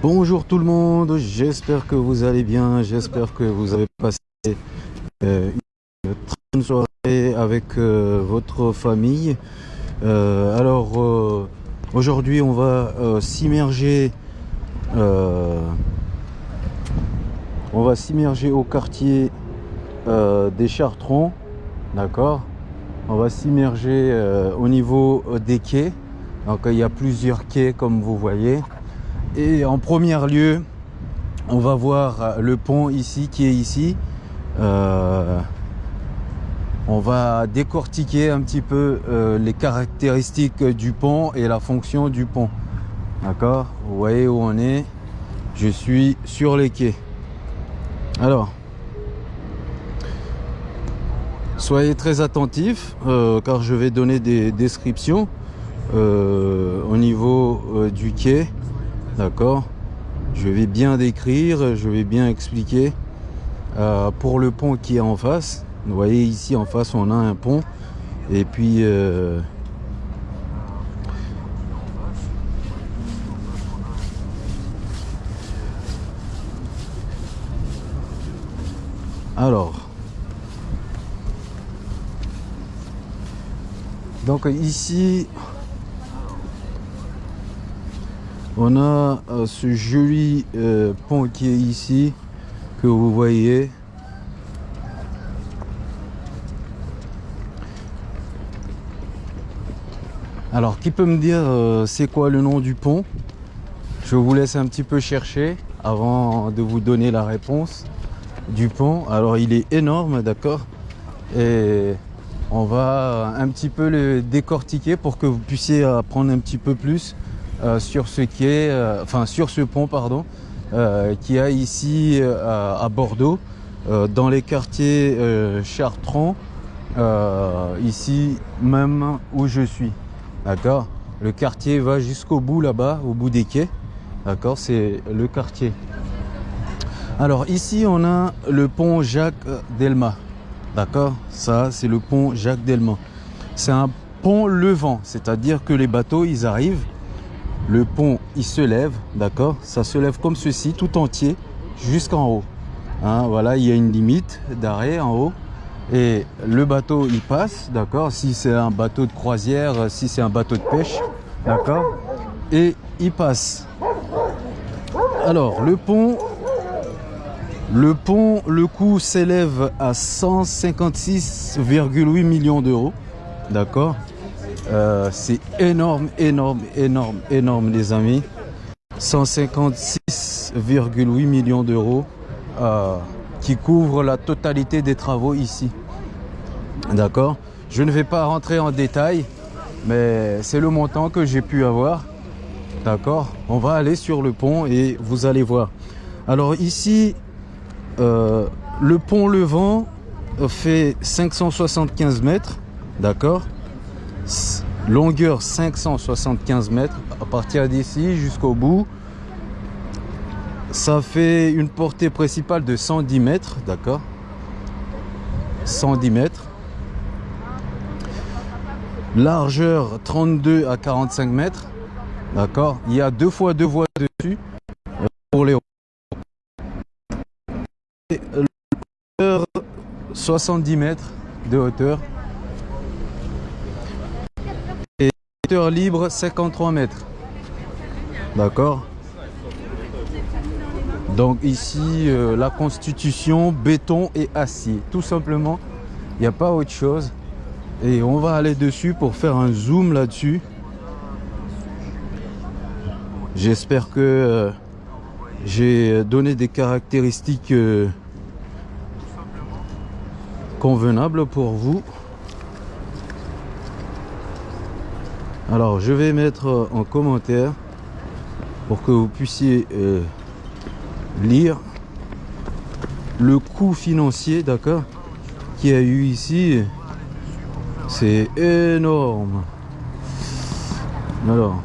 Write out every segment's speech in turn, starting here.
Bonjour tout le monde, j'espère que vous allez bien, j'espère que vous avez passé euh, une très bonne soirée avec euh, votre famille. Euh, alors aujourd'hui on va s'immerger on va s'immerger au quartier des Chartrons, d'accord? On va s'immerger au niveau des quais. Donc il y a plusieurs quais comme vous voyez. Et en premier lieu, on va voir le pont ici qui est ici. Euh, on va décortiquer un petit peu euh, les caractéristiques du pont et la fonction du pont. D'accord? Vous voyez où on est? Je suis sur les quais. Alors, soyez très attentifs euh, car je vais donner des descriptions euh, au niveau euh, du quai. D'accord Je vais bien décrire, je vais bien expliquer. Euh, pour le pont qui est en face, vous voyez ici en face on a un pont et puis euh, alors donc ici on a euh, ce joli euh, pont qui est ici que vous voyez. Alors qui peut me dire euh, c'est quoi le nom du pont? Je vous laisse un petit peu chercher avant de vous donner la réponse du pont. Alors il est énorme d'accord? Et on va un petit peu le décortiquer pour que vous puissiez apprendre un petit peu plus sur ce quai, euh, enfin sur ce pont pardon, euh, qui a ici euh, à Bordeaux, euh, dans les quartiers euh, euh, ici même où je suis. D'accord? Le quartier va jusqu'au bout là-bas, au bout des quais. D'accord? C'est le quartier. Alors ici on a le pont Jacques Delmas. D'accord? Ça c'est le pont Jacques Delmas. C'est un pont levant, c'est-à-dire que les bateaux ils arrivent le pont, il se lève, d'accord? Ça se lève comme ceci, tout entier, jusqu'en haut. Hein, voilà, il y a une limite d'arrêt en haut. Et le bateau, il passe, d'accord? Si c'est un bateau de croisière, si c'est un bateau de pêche, d'accord? Et il passe. Alors, le pont, le pont, le coût s'élève à 156,8 millions d'euros, d'accord? Euh, c'est énorme, énorme, énorme, énorme les amis. 156,8 millions d'euros euh, qui couvrent la totalité des travaux ici. D'accord? Je ne vais pas rentrer en détail, mais c'est le montant que j'ai pu avoir. D'accord? On va aller sur le pont et vous allez voir. Alors ici, euh, le pont Levant fait 575 mètres. D'accord? Longueur 575 mètres. À partir d'ici jusqu'au bout ça fait une portée principale de 110 mètres d'accord? 110 mètres. Largeur 32 à 45 mètres d'accord? Il y a deux fois deux voies dessus euh, pour les 70 mètres de hauteur libre 53 mètres. D'accord Donc ici, euh, la constitution, béton et acier. Tout simplement, il n'y a pas autre chose. Et on va aller dessus pour faire un zoom là-dessus. J'espère que euh, j'ai donné des caractéristiques euh, convenables pour vous. Alors, je vais mettre en commentaire pour que vous puissiez euh, lire le coût financier, d'accord, qui a eu ici. C'est énorme. Alors.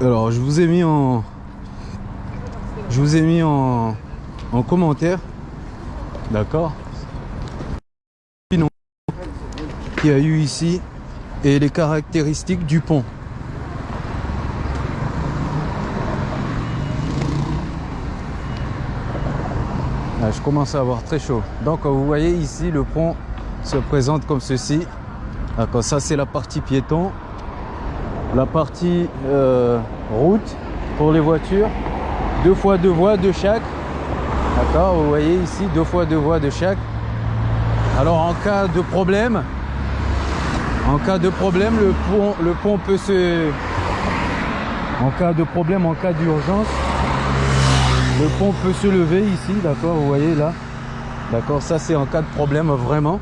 Alors, je vous ai mis en, je vous ai mis en commentaire D'accord qu'il y a eu ici et les caractéristiques du pont. Ah, je commence à avoir très chaud. Donc vous voyez ici le pont se présente comme ceci. D'accord, ça c'est la partie piéton. La partie euh, route pour les voitures. Deux fois deux voies de chaque. D'accord, vous voyez ici deux fois deux voies de chaque. Alors en cas de problème, en cas de problème, le pont, le pont peut se... En cas de problème, en cas d'urgence, le pont peut se lever ici, d'accord, vous voyez là. D'accord, ça c'est en cas de problème vraiment.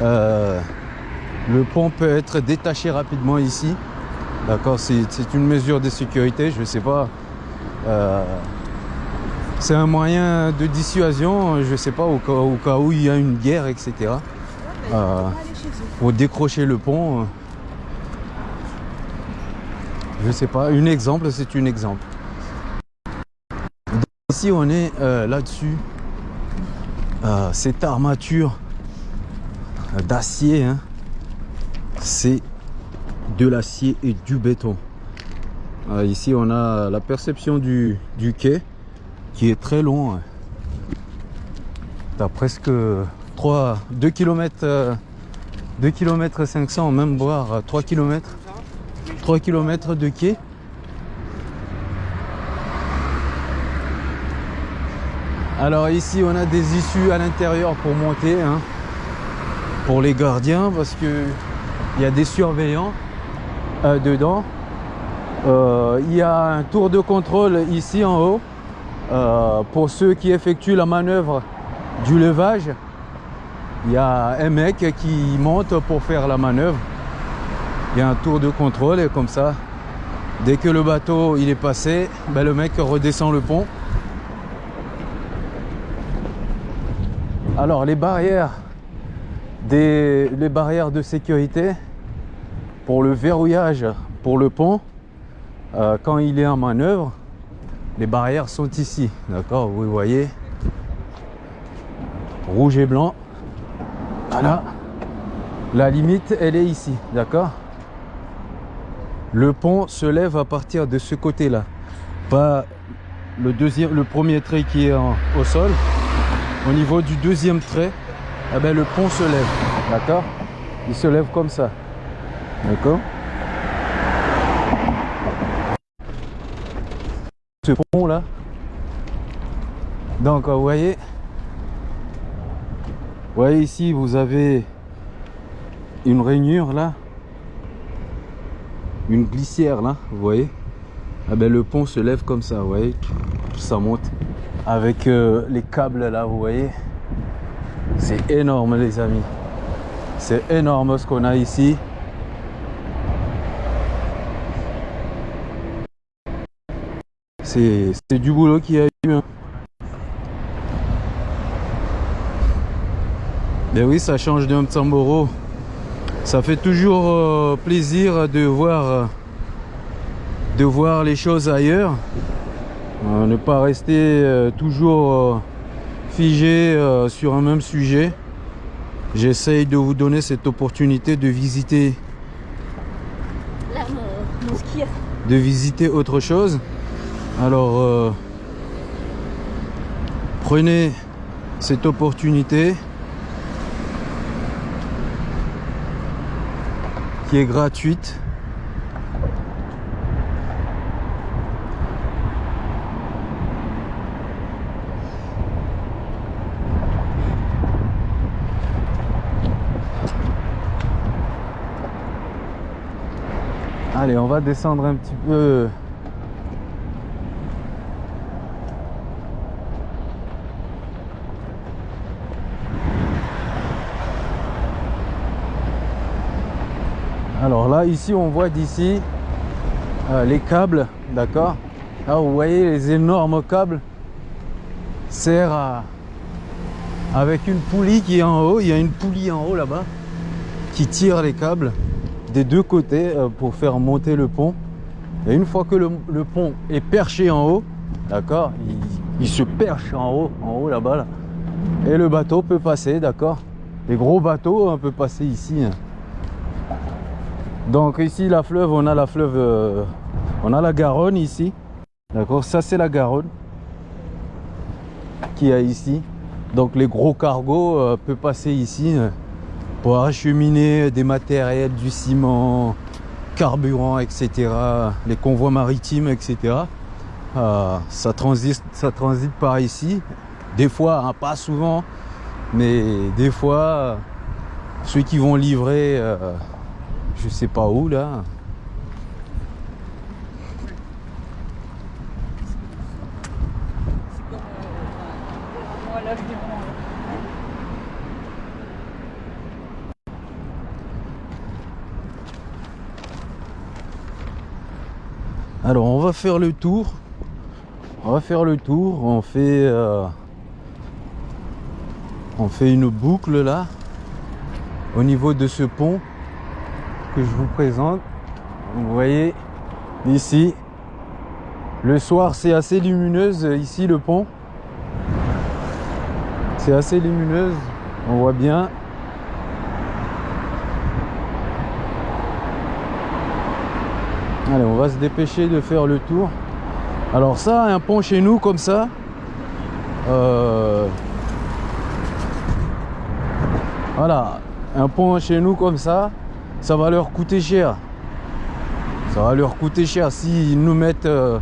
Euh, le pont peut être détaché rapidement ici. D'accord, c'est une mesure de sécurité, je sais pas. Euh, c'est un moyen de dissuasion, je ne sais pas, au cas, où il y a une guerre, etc. Euh, pour décrocher le pont. Je ne sais pas, un exemple, c'est un exemple. Ici, on est euh, là-dessus. Euh, cette armature d'acier, hein, c'est de l'acier et du béton. ici, on a la perception du, du quai qui est très long. Tu as presque 3, 2 km, 2 km 500, même voire 3 km. 3 km de quai. Alors ici on a des issues à l'intérieur pour monter hein, pour les gardiens parce que il y a des surveillants euh, dedans. Euh, il y a un tour de contrôle ici en haut euh, pour ceux qui effectuent la manœuvre du levage, il y a un mec qui monte pour faire la manœuvre. Il y a un tour de contrôle et comme ça, dès que le bateau il est passé, ben le mec redescend le pont. Alors les barrières, des, les barrières de sécurité pour le verrouillage pour le pont, euh, quand il est en manœuvre, les barrières sont ici, d'accord Vous voyez, rouge et blanc. Voilà, la limite, elle est ici, d'accord. Le pont se lève à partir de ce côté-là, pas le deuxième, le premier trait qui est au sol. Au niveau du deuxième trait, eh ben, le pont se lève, d'accord. Il se lève comme ça, d'accord pont là. Donc vous voyez, vous voyez ici vous avez une rainure là, une glissière là, vous voyez. Ah ben, le pont se lève comme ça, vous voyez, ça monte avec euh, les câbles là, vous voyez. C'est énorme les amis. C'est énorme ce qu'on a ici. C'est du boulot qui a eu. Hein. Ben oui, ça change d'un Tsamboro. Ça fait toujours euh, plaisir de voir, euh, de voir les choses ailleurs. Euh, ne pas rester toujours figé sur un même sujet. J'essaye de vous donner cette opportunité de visiter, de visiter autre chose. Alors, euh, prenez cette opportunité qui est gratuite. Allez, on va descendre un petit peu là ici on voit d'ici euh, les câbles d'accord. Là vous voyez les énormes câbles. Servent à avec une poulie qui est en haut. Il y a une poulie en haut là-bas qui tire les câbles des deux côtés euh, pour faire monter le pont. Et une fois que le, pont est perché en haut d'accord il, se perche en haut en haut là-bas là, et le bateau peut passer d'accord. Les gros bateaux on peut passer ici. hein. Donc ici la fleuve, on a la fleuve, euh, on a la Garonne ici. D'accord, ça c'est la Garonne qui a ici. Donc les gros cargos euh, peuvent passer ici euh, pour acheminer des matériels, du ciment, carburant, etc. Les convois maritimes, etc. Ça transite, ça transite par ici. Des fois, hein, pas souvent, mais des fois, ceux qui vont livrer, je sais pas où là. Alors on va faire le tour. On va faire le tour. On fait, euh, on fait une boucle là, au niveau de ce pont que je vous présente. Vous voyez ici. Le soir c'est assez lumineuse ici le pont. C'est assez lumineuse. On voit bien. Allez, on va se dépêcher de faire le tour. Alors ça, un pont chez nous comme ça, euh, voilà, un pont chez nous comme ça, ça va leur coûter cher. Ça va leur coûter cher s'ils nous mettent... euh,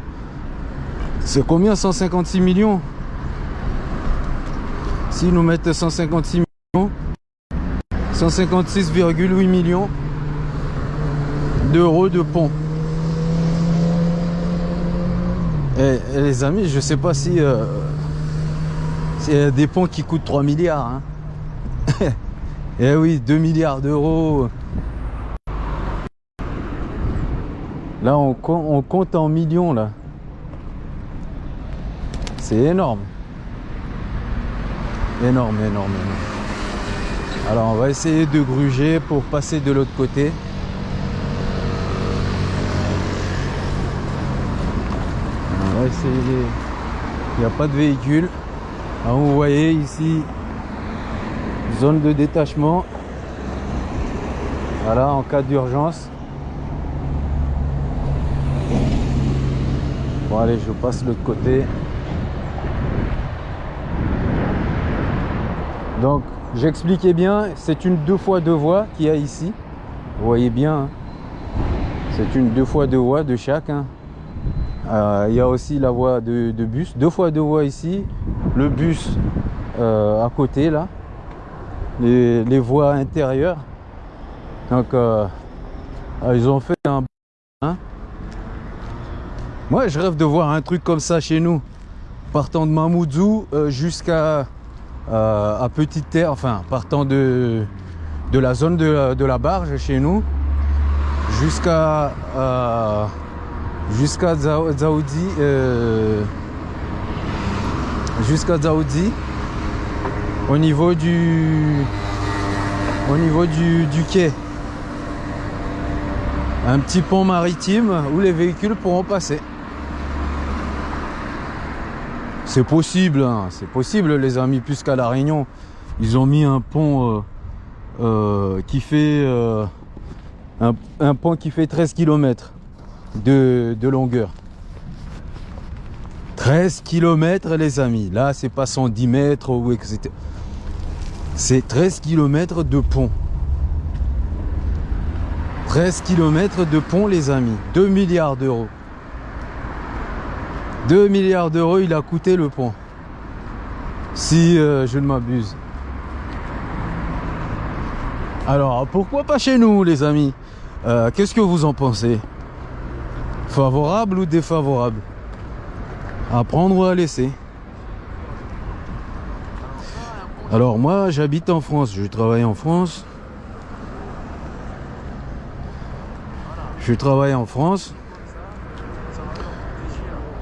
c'est combien 156 millions? S'ils nous mettent 156 millions, 156,8 millions d'euros de pont. Et, et les amis, je sais pas si euh, c'est des ponts qui coûtent 3 milliards. Hein. Eh oui, 2 milliards d'euros. Là, on, com- on compte en millions là. C'est énorme. Énorme, énorme. Alors, on va essayer de gruger pour passer de l'autre côté. On va essayer. Il n'y a pas de véhicule. Vous voyez ici, zone de détachement. Voilà, en cas d'urgence. Allez, je passe de l'autre côté. Donc, j'expliquais bien, c'est une deux fois deux voies qu'il y a ici. Vous voyez bien, hein. c'est une deux fois deux voies de chaque. hein. Euh, il y a aussi la voie de, bus, deux fois deux voies ici, le bus euh, à côté là, les, voies intérieures. Donc euh, ils ont fait un... hein. Moi je rêve de voir un truc comme ça chez nous, partant de Mamoudzou euh, jusqu'à euh, à Petite Terre, enfin partant de, de la zone de, de la barge chez nous jusqu'à euh, jusqu'à Zao- Dzaoudi euh, jusqu'à au niveau du au niveau du, du quai. Un petit pont maritime où les véhicules pourront passer c'est possible hein, c'est possible les amis puisqu'à la Réunion ils ont mis un pont euh, euh, qui fait euh, un, un pont qui fait 13 km de, de longueur. 13 km les amis. Là c'est pas 110 mètres ou etc. C'est 13 km de pont. 13 km de pont les amis. 2 milliards d'euros. 2 milliards d'euros il a coûté le pont. Si euh, je ne m'abuse. Alors pourquoi pas chez nous les amis? Euh, Qu'est-ce que vous en pensez? Favorable ou défavorable? À prendre ou à laisser? Alors moi j'habite en France, je travaille en France. Je travaille en France.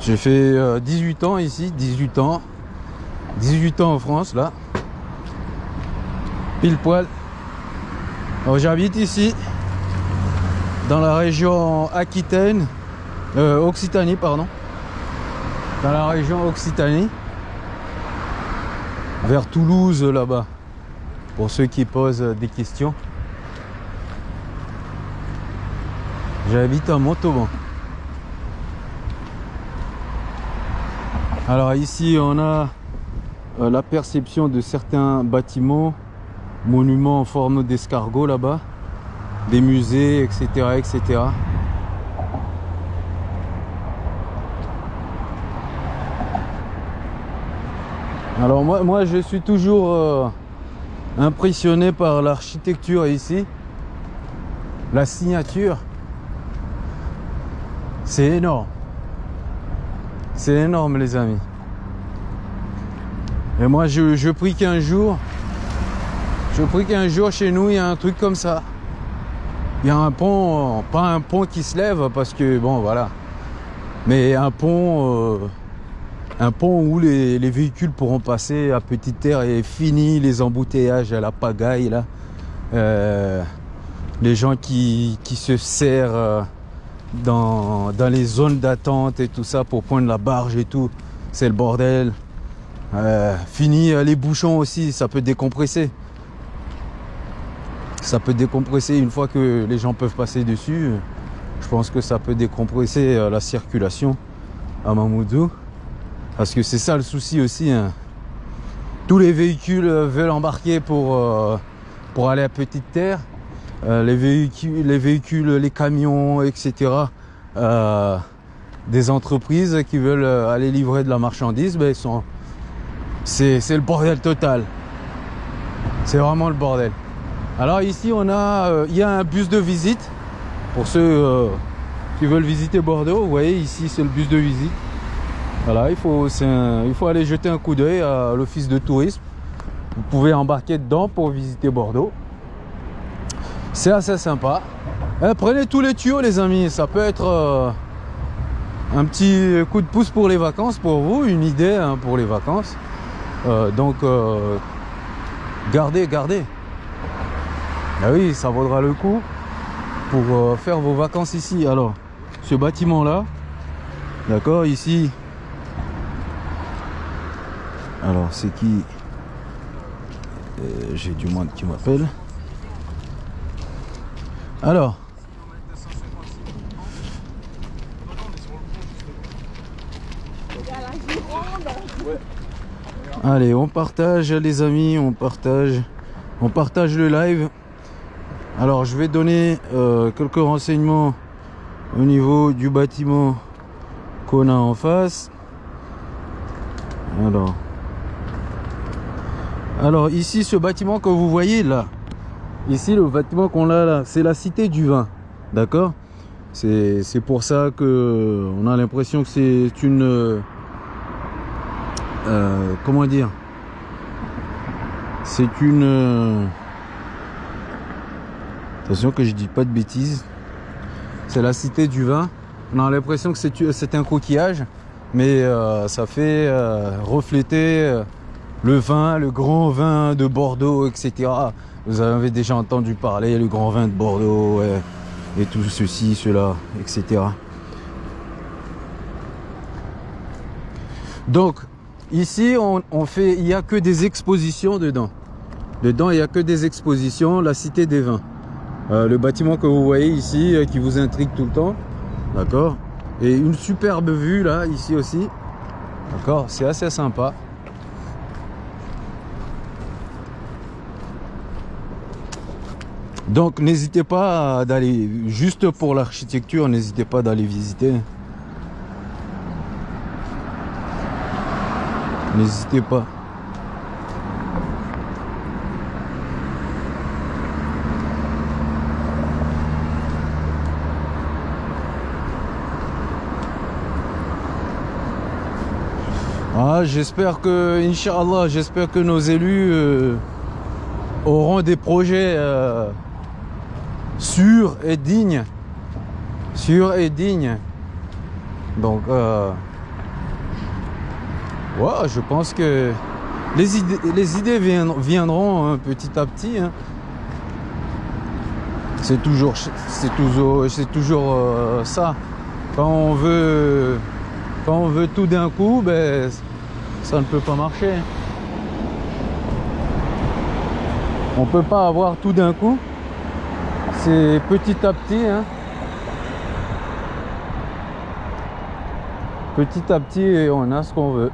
J'ai fait euh, 18 ans ici, 18 ans. 18 ans en France là. Pile poil. J'habite ici, dans la région Aquitaine, euh, Occitanie pardon, dans la région Occitanie, vers Toulouse là-bas. pour ceux qui posent des questions. J'habite à Montauban. Alors ici on a euh, la perception de certains bâtiments, monuments en forme d'escargot là-bas, des musées, etc. etc. Alors moi, moi je suis toujours euh, impressionné par l'architecture ici. La signature. C'est énorme. C'est énorme les amis. Et moi je, prie qu'un jour, je prie qu'un jour chez nous il y a un truc comme ça. Il y a un pont, pas un pont qui se lève parce que bon voilà. Mais un pont, euh, un pont où les, les, véhicules pourront passer à petite terre et fini les embouteillages à la pagaille là. Euh, les gens qui, qui se serrent euh, dans, les zones d'attente et tout ça pour prendre la barge et tout. C'est le bordel. Euh, fini euh, les bouchons aussi, ça peut décompresser. Ça peut décompresser une fois que les gens peuvent passer dessus. Je pense que ça peut décompresser euh, la circulation à Mamoudou. Parce que c'est ça le souci aussi. Hein. Tous les véhicules veulent embarquer pour, pour aller à Petite Terre. Euh, les, véhicules, les camions, etc. Euh, des entreprises qui veulent aller livrer de la marchandise, ben, c'est le bordel total. C'est vraiment le bordel. Alors ici, on a, euh, il y a un bus de visite pour ceux euh, qui veulent visiter Bordeaux. Vous voyez, ici, c'est le bus de visite. Voilà, il faut aller jeter un coup d'œil à l'office de tourisme. Vous pouvez embarquer dedans pour visiter Bordeaux. C'est assez sympa. Eh, prenez tous les tuyaux les amis, ça peut être euh, un petit coup de pouce pour les vacances pour vous, une idée hein, pour les vacances. Euh, donc euh, gardez, gardez. Ah oui, ça vaudra le coup pour faire vos vacances ici. Alors, ce bâtiment là, d'accord, ici. Alors, c'est qui? J'ai du monde qui m'appelle. Alors. Allez, on partage les amis, on partage, on partage le live. Alors, je vais donner euh, quelques renseignements au niveau du bâtiment qu'on a en face. Alors, alors ici, ce bâtiment que vous voyez là, Ici, le bâtiment qu'on a là, c'est la cité du vin. D'accord? C'est pour ça que on a l'impression que c'est une... Euh, comment dire? C'est une... euh, Attention que je dis pas de bêtises. C'est la cité du vin. On a l'impression que c'est un coquillage, mais euh, ça fait euh, refléter euh, le vin, le grand vin de Bordeaux, etc. Vous avez déjà entendu parler, le grand vin de Bordeaux, et tout ceci, cela, etc. Donc, ici, on, on fait, il n'y a que des expositions dedans. Dedans, il n'y a que des expositions, la cité des vins. Euh, le bâtiment que vous voyez ici, euh, qui vous intrigue tout le temps, d'accord? Et une superbe vue, là, ici aussi. D'accord? C'est assez sympa. Donc n'hésitez pas d'aller, juste pour l'architecture, n'hésitez pas d'aller visiter. N'hésitez pas. Ah, j'espère que, Inch'Allah, j'espère que nos élus euh, auront des projets euh, sûrs et dignes. Sûrs et dignes. Donc, euh, ouais, je pense que les idées, viendront, hein, petit à petit. hein. C'est toujours, c'est toujours, euh, ça. Quand on veut, quand on veut tout d'un coup, ben, ça ne peut pas marcher. On peut pas avoir tout d'un coup. C'est petit à petit. Hein. Petit à petit, on a ce qu'on veut.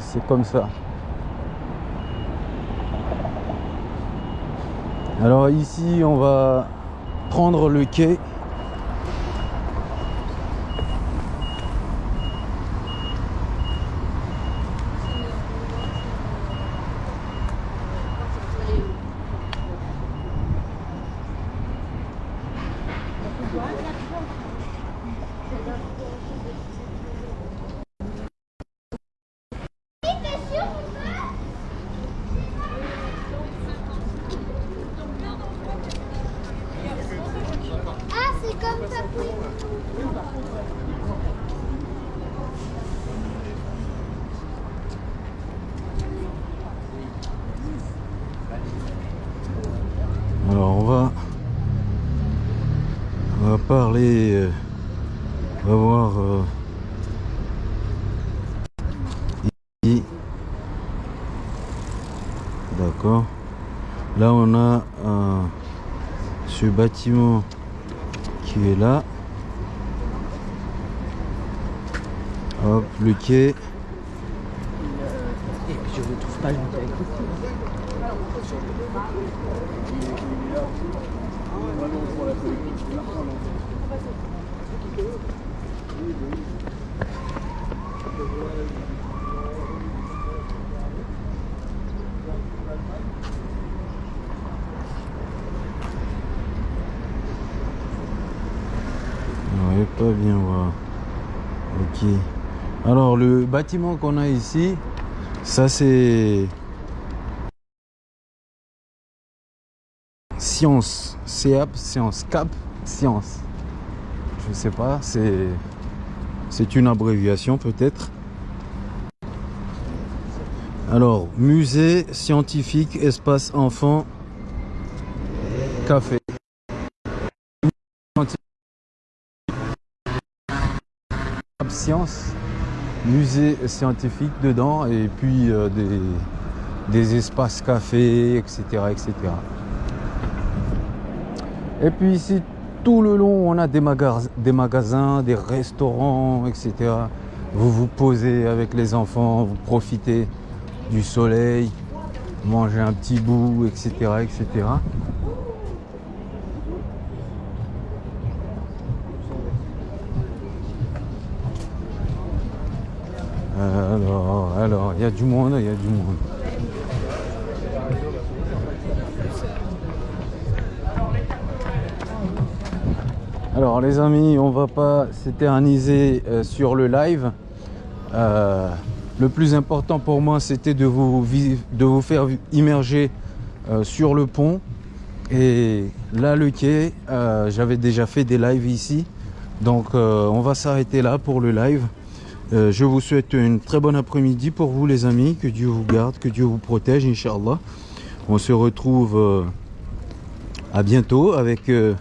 C'est comme ça. Alors ici, on va prendre le quai. Ah, comme. Alors on va va parler euh, on va voir euh, ici. D'accord. Là on a un ce bâtiment qui est là. Hop, le quai. Et je ne trouve pas longtemps pas bien voir. Ok. Alors le bâtiment qu'on a ici, ça c'est Science, CAP, Science, CAP, Science. Je sais pas, c'est c'est une abréviation peut-être. Alors, musée scientifique, espace enfant, café. Science, musée scientifique dedans et puis euh, des, des espaces cafés, etc., etc. Et puis ici, tout le long, on a des, magas- des magasins, des restaurants, etc. Vous vous posez avec les enfants, vous profitez du soleil, mangez un petit bout, etc., etc. Alors, alors, il y a du monde, il y a du monde. Alors les amis, on va pas s'éterniser euh, sur le live. Euh, le plus important pour moi, c'était de vous, faire immerger euh, sur le pont. Et là, le quai, j'avais déjà fait des lives ici. Donc on va s'arrêter là pour le live. Euh, je vous souhaite une très bonne après-midi pour vous les amis. Que Dieu vous garde, que Dieu vous protège, Inch'Allah. On se retrouve euh, à bientôt avec euh,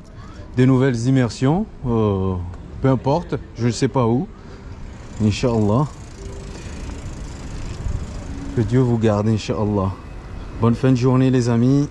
des nouvelles immersions. peu importe, je ne sais pas où. Inch'Allah. Que Dieu vous garde, Inch'Allah. Bonne fin de journée les amis.